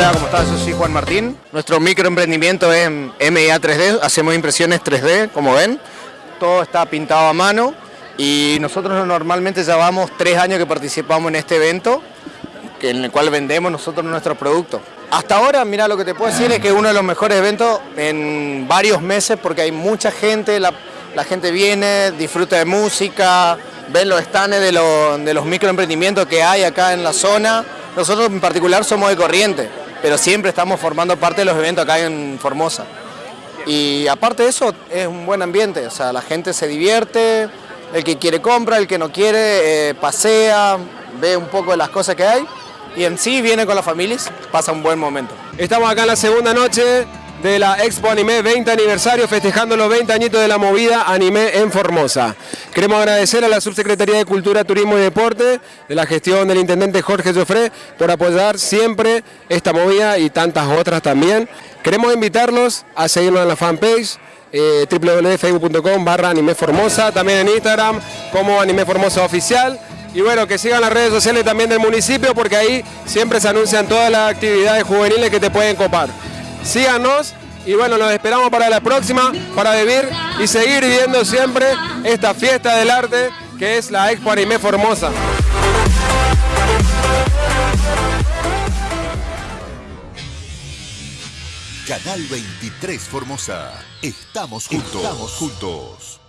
Hola, ¿cómo estás? Yo soy Juan Martín. Nuestro microemprendimiento es MIA 3D, hacemos impresiones 3D, como ven. Todo está pintado a mano y nosotros normalmente llevamos tres años que participamos en este evento, en el cual vendemos nosotros nuestros productos. Hasta ahora, mira, lo que te puedo decir es que es uno de los mejores eventos en varios meses porque hay mucha gente, la, gente viene, disfruta de música, ven los stands de, de los microemprendimientos que hay acá en la zona. Nosotros en particular somos de Corriente, pero siempre estamos formando parte de los eventos acá en Formosa. Y aparte de eso, es un buen ambiente, o sea, la gente se divierte, el que quiere compra, el que no quiere eh, pasea, ve un poco de las cosas que hay y en sí viene con las familias, pasa un buen momento. Estamos acá la segunda noche de la Expo Anime 20 aniversario, festejando los 20 añitos de la movida Anime en Formosa. Queremos agradecer a la Subsecretaría de Cultura, Turismo y Deporte, de la gestión del Intendente Jorge Joffre, por apoyar siempre esta movida y tantas otras también. Queremos invitarlos a seguirnos en la fanpage, eh, www.facebook.com barra Anime Formosa, también en Instagram como Anime Formosa Oficial. Y bueno, que sigan las redes sociales también del municipio porque ahí siempre se anuncian todas las actividades juveniles que te pueden copar. Síganos y bueno, nos esperamos para la próxima, para vivir y seguir viviendo siempre esta fiesta del arte que es la Expo Anime Formosa. Canal 23 Formosa. Estamos juntos. Estamos juntos.